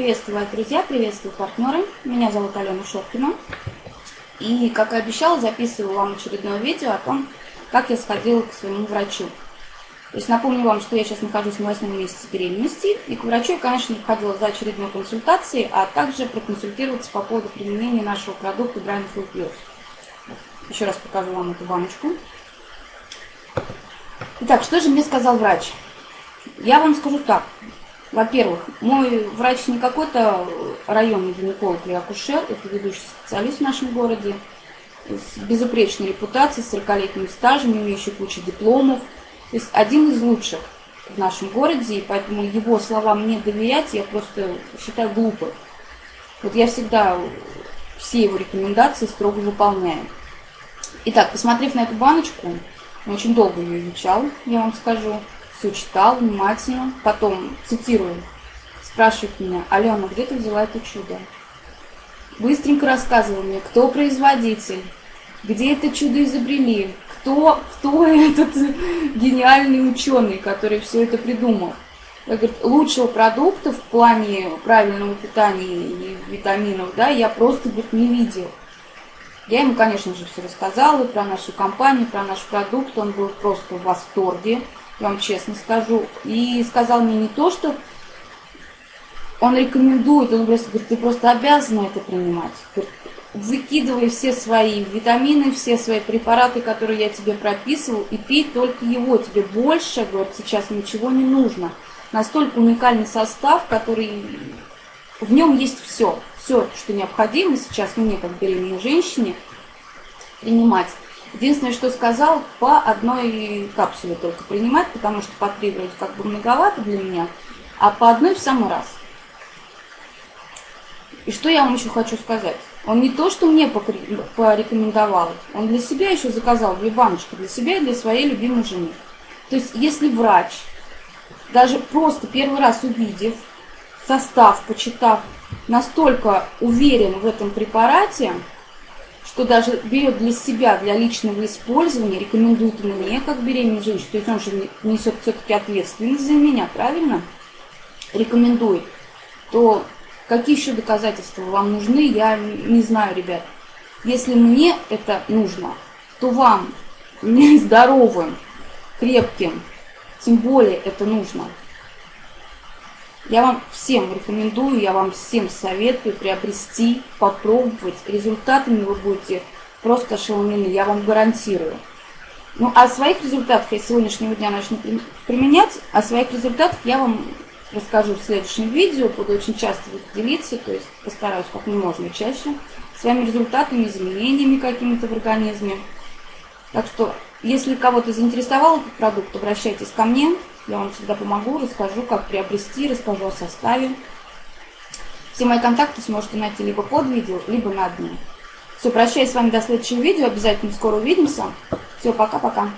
Приветствую вас, друзья, приветствую партнеры. Меня зовут Алена Шоркина. И, как и обещала, записываю вам очередное видео о том, как я сходила к своему врачу. То есть напомню вам, что я сейчас нахожусь на восьмом месяце беременности, и к врачу я, конечно, ходила за очередной консультацией, а также проконсультироваться по поводу применения нашего продукта Brain Full Plus. Еще раз покажу вам эту баночку. Итак, что же мне сказал врач? Я вам скажу так. Во-первых, мой врач не какой-то районный гинеколог или акушер, это ведущий специалист в нашем городе, с безупречной репутацией, с 40-летним стажем, имеющий кучу дипломов. То есть один из лучших в нашем городе, и поэтому его словам не доверять я просто считаю глупо. Вот я всегда все его рекомендации строго выполняю. Итак, посмотрев на эту баночку, очень долго ее изучал, я вам скажу все читал внимательно. Потом, цитирую, спрашивает меня, Алена, где ты взяла это чудо? Быстренько рассказывал мне, кто производитель, где это чудо изобрели, кто, кто этот гениальный ученый, который все это придумал. Я говорю, лучшего продукта в плане правильного питания и витаминов, да, я просто, говорит, не видел. Я ему, конечно же, все рассказала про нашу компанию, про наш продукт. Он был просто в восторге вам честно скажу. И сказал мне не то, что он рекомендует, он просто говорит, ты просто обязана это принимать. Говорит, выкидывай все свои витамины, все свои препараты, которые я тебе прописывал, и пей только его. Тебе больше, говорит, сейчас ничего не нужно. Настолько уникальный состав, который... В нем есть все. Все, что необходимо сейчас мне, как беременной женщине, принимать. Единственное, что сказал, по одной капсуле только принимать, потому что по три вроде как бы многовато для меня, а по одной в самый раз. И что я вам еще хочу сказать? Он не то, что мне порекомендовал, он для себя еще заказал две баночки, для себя и для своей любимой жены. То есть, если врач, даже просто первый раз увидев состав, почитав, настолько уверен в этом препарате, что даже берет для себя, для личного использования, рекомендует мне, как беременной женщине, то есть он же несет все-таки ответственность за меня, правильно? Рекомендует, то какие еще доказательства вам нужны, я не знаю, ребят. Если мне это нужно, то вам, здоровым, крепким, тем более это нужно. Я вам всем рекомендую, я вам всем советую приобрести, попробовать. Результатами вы будете просто ошеломлены, я вам гарантирую. Ну, а своих результатах я сегодняшнего дня начну применять, а своих результатах я вам расскажу в следующем видео, буду очень часто делиться, то есть постараюсь как можно чаще, своими результатами, изменениями какими-то в организме. Так что, если кого-то заинтересовал этот продукт, обращайтесь ко мне. Я вам всегда помогу, расскажу, как приобрести, расскажу о составе. Все мои контакты сможете найти либо под видео, либо на дне. Все, прощаюсь с вами до следующего видео. Обязательно скоро увидимся. Все, пока-пока.